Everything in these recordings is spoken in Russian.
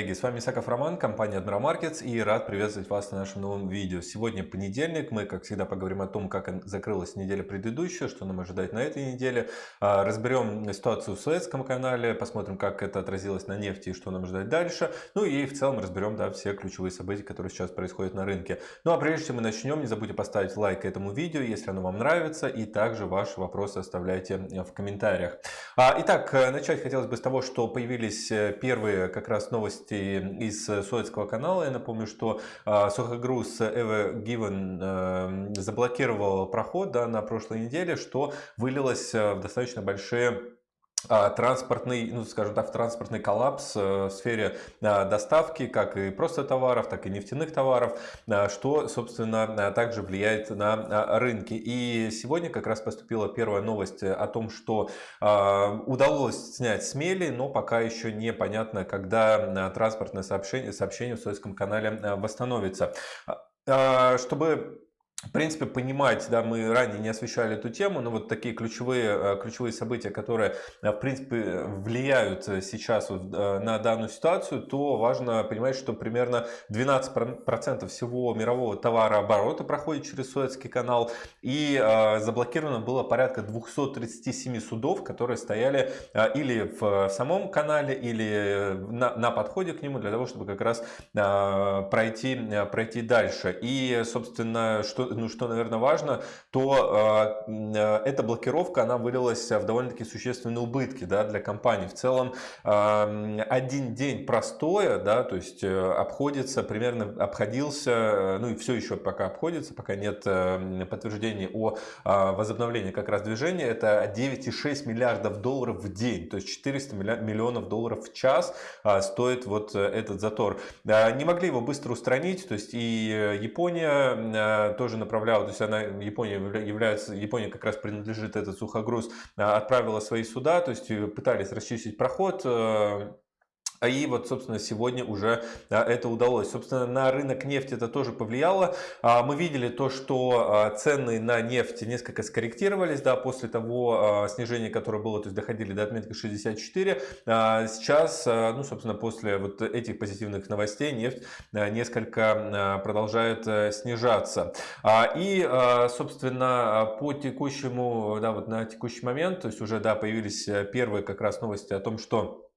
Коллеги! С вами Исаков Роман, компания Admiral Markets и рад приветствовать вас на нашем новом видео. Сегодня понедельник, мы, как всегда, поговорим о том, как закрылась неделя предыдущая, что нам ожидать на этой неделе. А, разберем ситуацию в Суэцком канале, посмотрим, как это отразилось на нефти и что нам ждать дальше. Ну и в целом разберем да, все ключевые события, которые сейчас происходят на рынке. Ну а прежде чем мы начнем, не забудьте поставить лайк этому видео, если оно вам нравится, и также ваши вопросы оставляйте в комментариях. А, итак, начать хотелось бы с того, что появились э, первые как раз раз новости из Суэцкого канала. Я напомню, что а, сухогруз Ever Given э, заблокировал проход да, на прошлой неделе, что вылилось э, в достаточно большие транспортный, ну, скажем так, транспортный коллапс э, в сфере а, доставки, как и просто товаров, так и нефтяных товаров, а, что, собственно, также влияет на рынки. И сегодня как раз поступила первая новость о том, что удалось снять смели, но пока еще непонятно, когда транспортное сообщение, сообщение в Советском канале восстановится. Чтобы в принципе, понимать, да, мы ранее не освещали эту тему, но вот такие ключевые, э, ключевые события, которые, э, в принципе, влияют сейчас вот э, на данную ситуацию, то важно понимать, что примерно 12% всего мирового товарооборота проходит через Суэцкий канал, и заблокировано было порядка 237 судов, которые стояли или в самом канале, или на, на подходе к нему, для того, чтобы как раз пройти, пройти дальше. И, собственно, что ну, что, наверное, важно, то э, эта блокировка, она вылилась в довольно-таки существенные убытки да, для компании. В целом, э, один день простоя, да, то есть э, обходится, примерно обходился, э, ну и все еще пока обходится, пока нет э, подтверждений о возобновлении как раз движения, это 9,6 миллиардов долларов в день, то есть 400 миллионов долларов в час стоит вот этот затор. Не могли его быстро устранить, то есть и Япония тоже направляла, то есть она, Япония является, Япония как раз принадлежит этот сухогруз, а, отправила свои суда, то есть э, пытались расчистить проход, э, и вот, собственно, сегодня уже это удалось. Собственно, на рынок нефти это тоже повлияло. А, мы видели то, что а, цены на нефть несколько скорректировались да, после того а, снижения, которое было, то есть доходили до отметки 64. Сейчас, ну, собственно, после вот этих позитивных новостей нефть несколько продолжает э, снижаться. И, собственно, по текущему, да, вот на текущий момент, то есть уже, да, появились э, первые как раз новости о том, что а,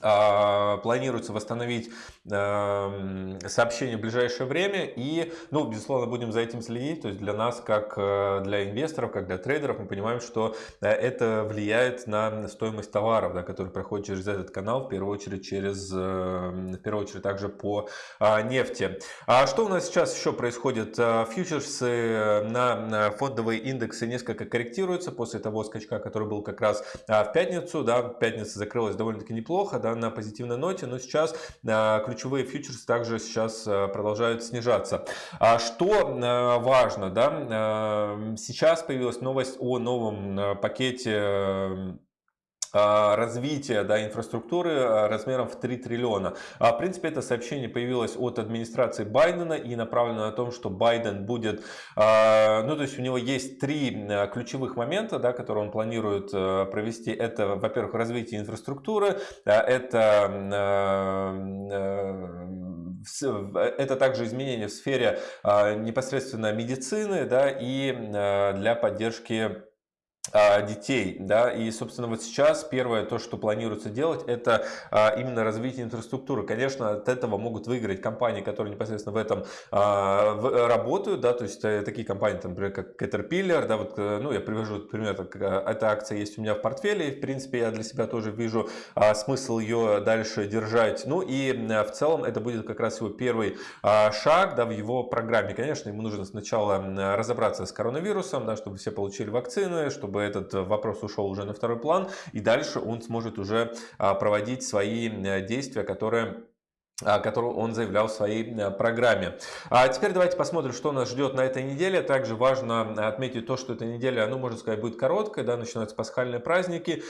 планируется восстановить эм, сообщение в ближайшее время и, ну, безусловно, будем за этим следить. То есть для нас, как э, для инвесторов, как для трейдеров, мы понимаем, что э, это влияет на стоимость товаров, да, которые проходят через этот канал, в первую очередь через, эм, в первую очередь также по а, нефти. А что у нас сейчас еще происходит? Э, фьючерсы на фондовые индексы несколько корректируются после того скачка, который был как раз а, в пятницу. Да, пятница закрылась довольно-таки неплохо, да, на позитивной ноте, но сейчас а, ключевые фьючерсы также сейчас а, продолжают снижаться. А что важно, да, сейчас появилась новость о новом пакете развития да, инфраструктуры а, размером в 3 триллиона. А, в принципе, это сообщение появилось от администрации Байдена и направлено на том, что Байден будет, ну то есть у него есть три ключевых момента, да, которые он планирует провести. Это, во-первых, развитие инфраструктуры, это это также изменения в сфере непосредственно медицины да, и для поддержки а, детей, да, и, собственно, вот сейчас первое то, что планируется делать, это а, именно развитие инфраструктуры. Конечно, от этого могут выиграть компании, которые непосредственно в этом а, работают, да, то есть э, такие компании, там, например, как Caterpillar, да, вот, э, ну, я привожу пример, так, эта акция есть у меня в портфеле, и, в принципе, я для себя тоже вижу смысл ее дальше держать. Ну, и в целом это будет как раз его первый шаг, да, в его программе. Конечно, ему нужно сначала разобраться с коронавирусом, да, чтобы все получили вакцины, чтобы чтобы этот э, вопрос ушел уже на второй план, и дальше он сможет уже а, проводить свои э, действия, которые которую он заявлял в своей э, программе. А теперь давайте посмотрим, что нас ждет на этой неделе. Также важно отметить то, что эта неделя, ну, можно сказать, будет короткая, да, начинаются пасхальные праздники.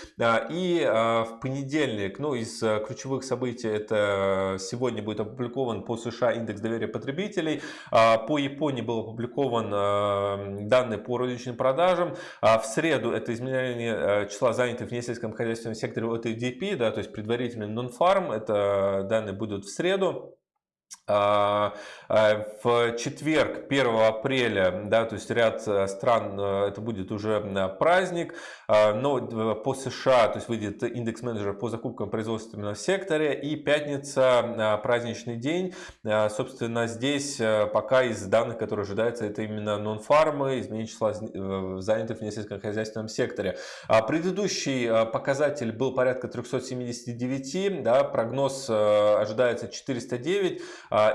И а, в понедельник, ну, из э, ключевых событий, это сегодня будет опубликован по США индекс доверия потребителей. По Японии был опубликован э, данные по розничным продажам. В среду это изменение числа занятых в несельском хозяйственном секторе, это DP, да, то есть предварительный non-farm, это данные будут в среду. А, а, в четверг, 1 апреля, да, то есть ряд э, стран, э, это будет уже праздник, а, но э, по США, то есть выйдет индекс менеджера по закупкам производственного секторе и пятница, праздничный день, собственно, здесь пока из данных, которые ожидаются, это именно нон-фармы, изменение числа занятых в несельскохозяйственном секторе. Предыдущий показатель был порядка 379, да, прогноз ожидается 409, а,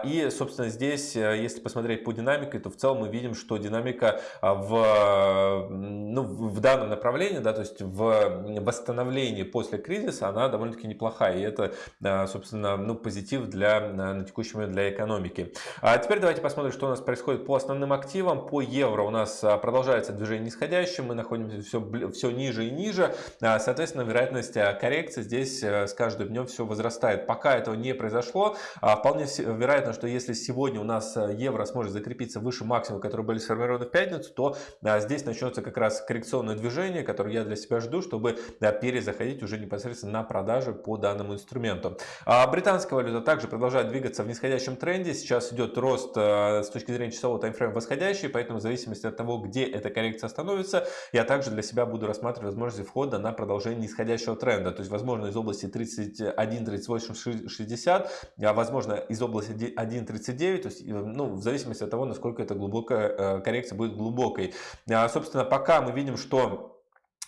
и, собственно, здесь, э, если посмотреть по динамике, то в целом мы видим, что динамика а, в, ну, в данном направлении, да, то есть в восстановлении после кризиса, она довольно-таки неплохая. И это, а, собственно, ну, позитив для, на текущий момент для экономики. А теперь давайте посмотрим, что у нас происходит по основным активам. По евро у нас продолжается движение нисходящее, мы находимся все, все ниже и ниже. Соответственно, вероятность коррекции здесь э, с каждым днем все возрастает. Пока этого не произошло, вполне вероятно, что если сегодня у нас э, евро сможет закрепиться выше максимума, которые были сформированы в пятницу, то здесь начнется как раз коррекционное движение, которое я для себя жду, чтобы перезаходить уже непосредственно на продажи по данному инструменту. А британская валюта также продолжает двигаться в нисходящем тренде. Сейчас идет рост а, с точки зрения часового таймфрейма восходящий, поэтому в зависимости от того, где эта коррекция остановится, я также для себя буду рассматривать возможности входа на продолжение нисходящего тренда. То есть, возможно, из области 31, 38, 60, а возможно, из области область 1.39, то есть ну, в зависимости от того, насколько эта глубокая э, коррекция будет глубокой. А, собственно, пока мы видим, что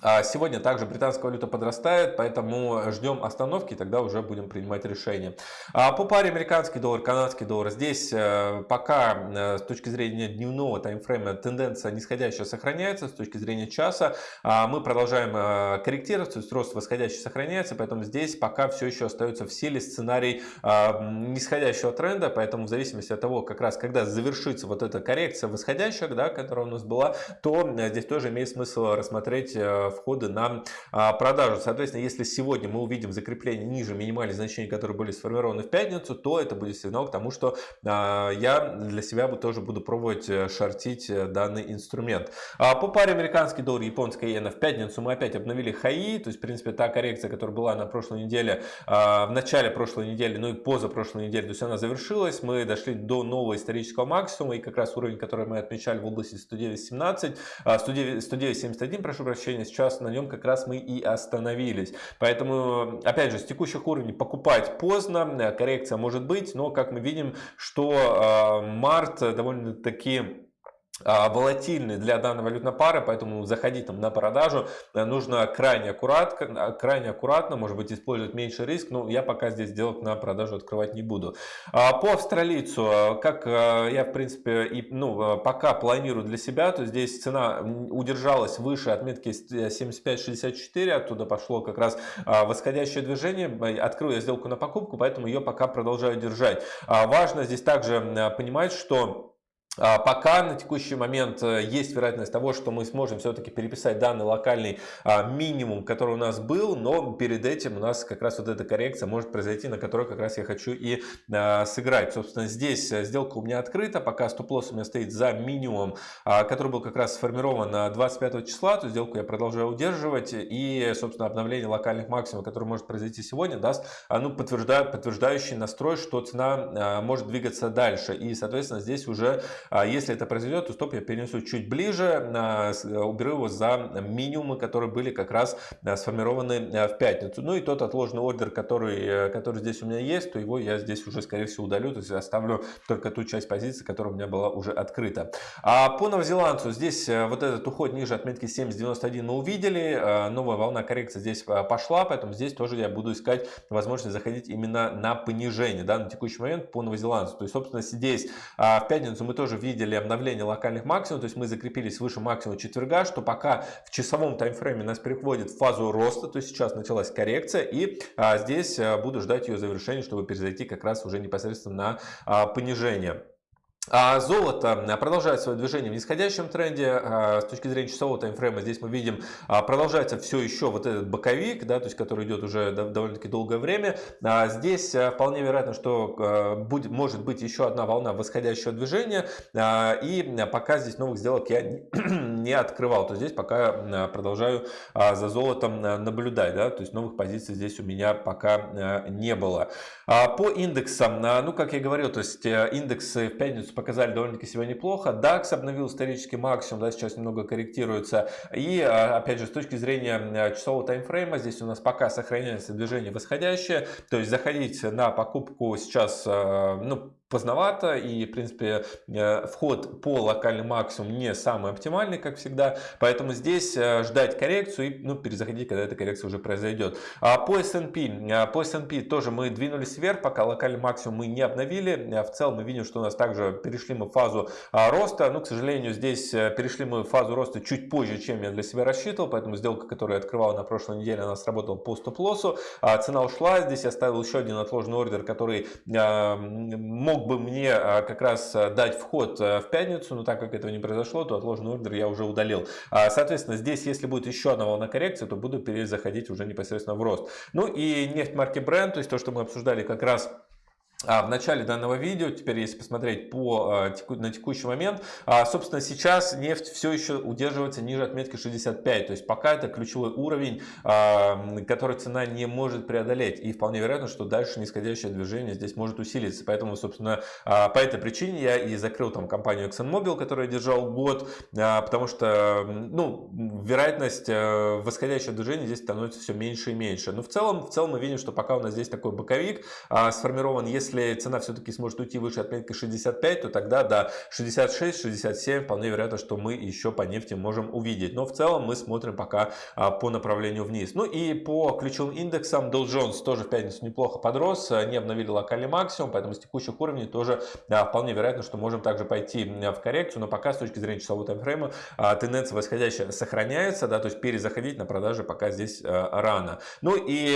сегодня также британская валюта подрастает, поэтому ждем остановки, тогда уже будем принимать решение. А по паре американский доллар, канадский доллар, здесь э, пока э, с точки зрения дневного таймфрейма тенденция нисходящая сохраняется, с точки зрения часа а мы продолжаем э, корректироваться, то есть рост восходящий сохраняется, поэтому здесь пока все еще остается в силе сценарий нисходящего тренда, поэтому в зависимости от того, как раз когда завершится вот эта коррекция восходящая, да, которая у нас была, то здесь тоже имеет смысл рассмотреть входы на а, продажу. Соответственно, если сегодня мы увидим закрепление ниже минимальных значений, которые были сформированы в пятницу, то это будет сигнал к тому, что а, я для себя тоже буду пробовать э, шортить э, данный инструмент. А, по паре американский доллар, японская иена в пятницу мы опять обновили хаи, то есть, в принципе, та коррекция, которая была на прошлой неделе, в начале прошлой недели, ну и поза прошлой недели, то есть она завершилась, мы дошли до нового исторического максимума, и как раз уровень, который мы отмечали в области 109.17, 109.71, прошу прощения, сейчас на нем как раз мы и остановились. Поэтому, опять же, с текущих уровней покупать поздно, коррекция может быть, но как мы видим, что а, март довольно-таки а, волатильный для данной валютной пары, поэтому заходить там на продажу э, нужно крайне аккуратно, крайне аккуратно, может быть использовать меньше риск, но я пока здесь сделок на продажу открывать не буду. А, по австралийцу, э, как э, я в принципе и, ну, пока планирую для себя, то здесь цена удержалась выше отметки 75.64, оттуда пошло как раз а, восходящее движение, открыл я сделку на покупку, поэтому ее пока продолжаю держать. Важно здесь также понимать, что пока на текущий момент э, есть вероятность того, что мы сможем все-таки переписать данный локальный а, минимум, который у нас был, но перед этим у нас как раз вот эта коррекция может произойти, на которой как раз я хочу и а, сыграть. Собственно, здесь э, сделка у меня открыта, пока стоп-лосс у меня стоит за минимум, который был как раз сформирован 25 числа, то сделку я продолжаю удерживать и, собственно, обновление локальных максимумов, которое может произойти сегодня, даст ну, подтверждаю, подтверждающий настрой, что цена может двигаться дальше. И, соответственно, здесь уже а если это произойдет, то стоп я перенесу чуть ближе, э, уберу его за минимумы, которые были как раз э, сформированы э, в пятницу. Ну и тот отложенный ордер, который, который здесь у меня есть, то его я здесь уже, скорее всего, удалю. То есть оставлю только ту часть позиции, которая у меня была уже открыта. А по новозеландцу здесь вот этот уход ниже отметки 70.91 мы увидели. Новая волна коррекции здесь пошла, поэтому здесь тоже я буду искать возможность заходить именно на понижение да, на текущий момент по новозеландцу. То есть, собственно, здесь в пятницу мы тоже тоже видели обновление локальных максимумов, то есть мы закрепились выше максимума четверга, что пока в часовом таймфрейме нас переходит в фазу роста, то есть сейчас началась коррекция, и а, здесь а, буду ждать ее завершения, чтобы перезайти как раз уже непосредственно на а, понижение. А золото продолжает свое движение в нисходящем тренде. А, с точки зрения часового таймфрейма здесь мы видим, а, продолжается все еще вот этот боковик, да, то есть который идет уже довольно-таки долгое время. Здесь вполне вероятно, что будет, может быть еще одна волна восходящего движения. И пока здесь новых сделок я не открывал, то здесь пока продолжаю за золотом наблюдать. Да, то есть новых позиций здесь у меня пока не было. По индексам, ну как я говорил, то есть э, индексы в пятницу показали довольно-таки себя неплохо. DAX обновил исторический максимум, да, сейчас немного корректируется. И, а, опять же, с точки зрения часового таймфрейма, здесь у нас пока сохраняется движение восходящее. То есть заходить на покупку сейчас, а, ну, поздновато и в принципе э, вход по локальный максимум не самый оптимальный как всегда. Поэтому здесь э, ждать коррекцию и ну, перезаходить когда эта коррекция уже произойдет. А по S&P э, по S&P тоже мы двинулись вверх пока локальный максимум мы не обновили. В целом мы видим что у нас также перешли мы фазу роста. Но к сожалению здесь перешли мы фазу роста чуть позже чем я для себя рассчитывал поэтому сделка которую я открывал на прошлой неделе она сработала по стоп-лоссу. А цена ушла. Здесь я ставил еще один отложенный ордер который мог мог бы мне а, как раз а, дать вход а, в пятницу, но так как этого не произошло, то отложенный ордер я уже удалил. Соответственно, здесь, если будет еще одна волна коррекции, то буду перезаходить уже непосредственно в рост. Ну и нефть марки Brent, то есть то, что мы обсуждали как раз а, в начале данного видео, теперь если посмотреть по, а, на текущий момент, а, собственно сейчас нефть все еще удерживается ниже отметки 65, то есть пока это ключевой уровень, который цена не может преодолеть. И вполне вероятно, что дальше нисходящее движение здесь может усилиться, поэтому собственно по этой причине я и закрыл там компанию ExxonMobil, которую я держал год, потому что ну, вероятность восходящего движения здесь становится все меньше и меньше, но в целом, в целом мы видим, что пока у нас здесь такой боковик сформирован, если если цена все-таки сможет уйти выше отметки 65, то тогда до 66-67 вполне вероятно, что мы еще по нефти можем увидеть. Но в целом мы смотрим пока а, по направлению вниз. Ну и по ключевым индексам Dow Jones тоже в пятницу неплохо подрос, а, не обновили локальный максимум, поэтому с текущих уровней тоже а, вполне вероятно, что можем также пойти в коррекцию, но пока с точки зрения часового таймфрейма тенденция восходящая сохраняется, да, то есть перезаходить на продажи пока здесь рано. Ну и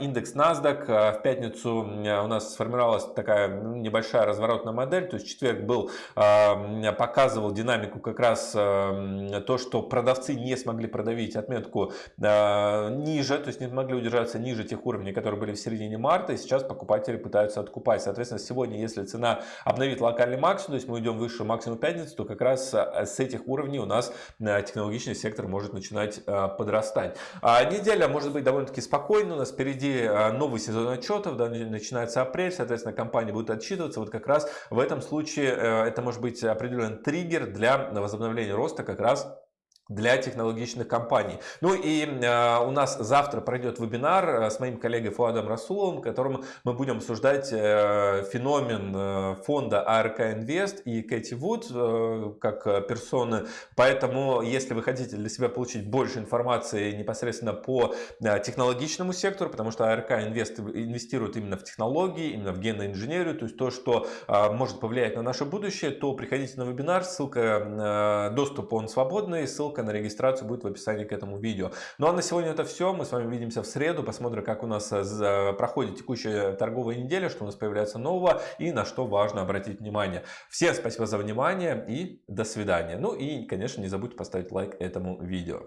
индекс NASDAQ в пятницу у нас сформировался сформировалась такая ну, небольшая разворотная модель. То есть четверг был, а, показывал динамику как раз а, то, что продавцы не смогли продавить отметку а, ниже, то есть не смогли удержаться ниже тех уровней, которые были в середине марта. И сейчас покупатели пытаются откупать. Соответственно, сегодня, если цена обновит локальный максимум, то есть мы идем выше максимум пятницы, то как раз с этих уровней у нас технологичный сектор может начинать подрастать. Неделя может быть довольно-таки спокойной. У нас впереди новый сезон отчетов, да, начинается апрель, соответственно, соответственно, компания будет отчитываться. Вот как раз в этом случае э, это может быть определенный триггер для возобновления роста как раз для технологичных компаний. Ну и э, у нас завтра пройдет вебинар э, с моим коллегой Фуадом Расуловым, в котором мы будем обсуждать э, феномен э, фонда ARK Invest и Кэти Вуд э, как персоны. Поэтому, если вы хотите для себя получить больше информации непосредственно по э, технологичному сектору, потому что ARK Invest инвестирует именно в технологии, именно в генную инженерию, то есть то, что э, может повлиять на наше будущее, то приходите на вебинар, ссылка, э, доступ он свободный, ссылка ссылка на регистрацию будет в описании к этому видео. Ну а на сегодня это все. Мы с вами увидимся в среду. Посмотрим, как у нас э, проходит текущая торговая неделя, что у нас появляется нового и на что важно обратить внимание. Всем спасибо за внимание и до свидания. Ну и, конечно, не забудьте поставить лайк этому видео.